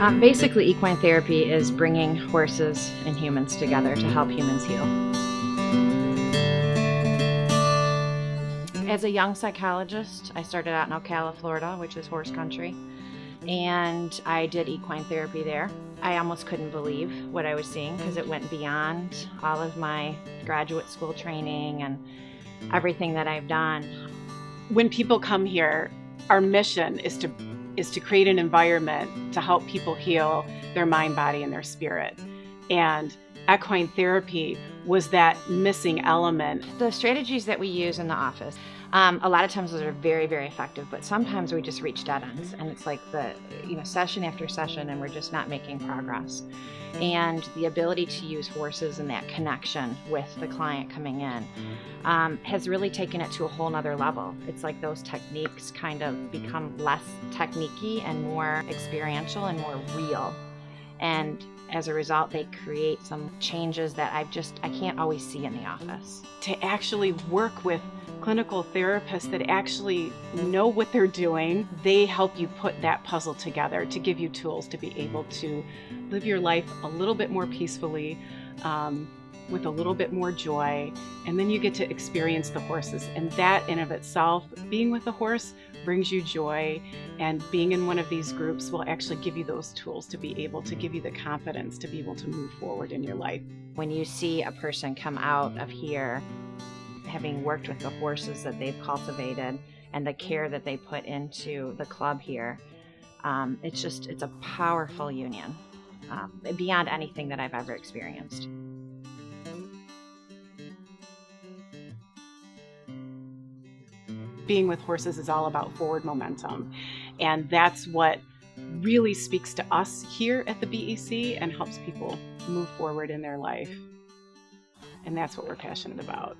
Um, basically, equine therapy is bringing horses and humans together to help humans heal. As a young psychologist, I started out in Ocala, Florida, which is horse country, and I did equine therapy there. I almost couldn't believe what I was seeing because it went beyond all of my graduate school training and everything that I've done. When people come here, our mission is to is to create an environment to help people heal their mind, body, and their spirit. And equine therapy was that missing element. The strategies that we use in the office, um, a lot of times those are very, very effective, but sometimes we just reach dead ends and it's like the, you know, session after session and we're just not making progress. And the ability to use horses and that connection with the client coming in um, has really taken it to a whole nother level. It's like those techniques kind of become less techniquey and more experiential and more real. And as a result, they create some changes that I've just, I can't always see in the office. To actually work with clinical therapists that actually know what they're doing, they help you put that puzzle together to give you tools to be able to live your life a little bit more peacefully, um, with a little bit more joy, and then you get to experience the horses. And that in of itself, being with a horse brings you joy, and being in one of these groups will actually give you those tools to be able to give you the confidence to be able to move forward in your life. When you see a person come out of here having worked with the horses that they've cultivated and the care that they put into the club here, um, it's just, it's a powerful union um, beyond anything that I've ever experienced. Being with horses is all about forward momentum. And that's what really speaks to us here at the BEC and helps people move forward in their life. And that's what we're passionate about.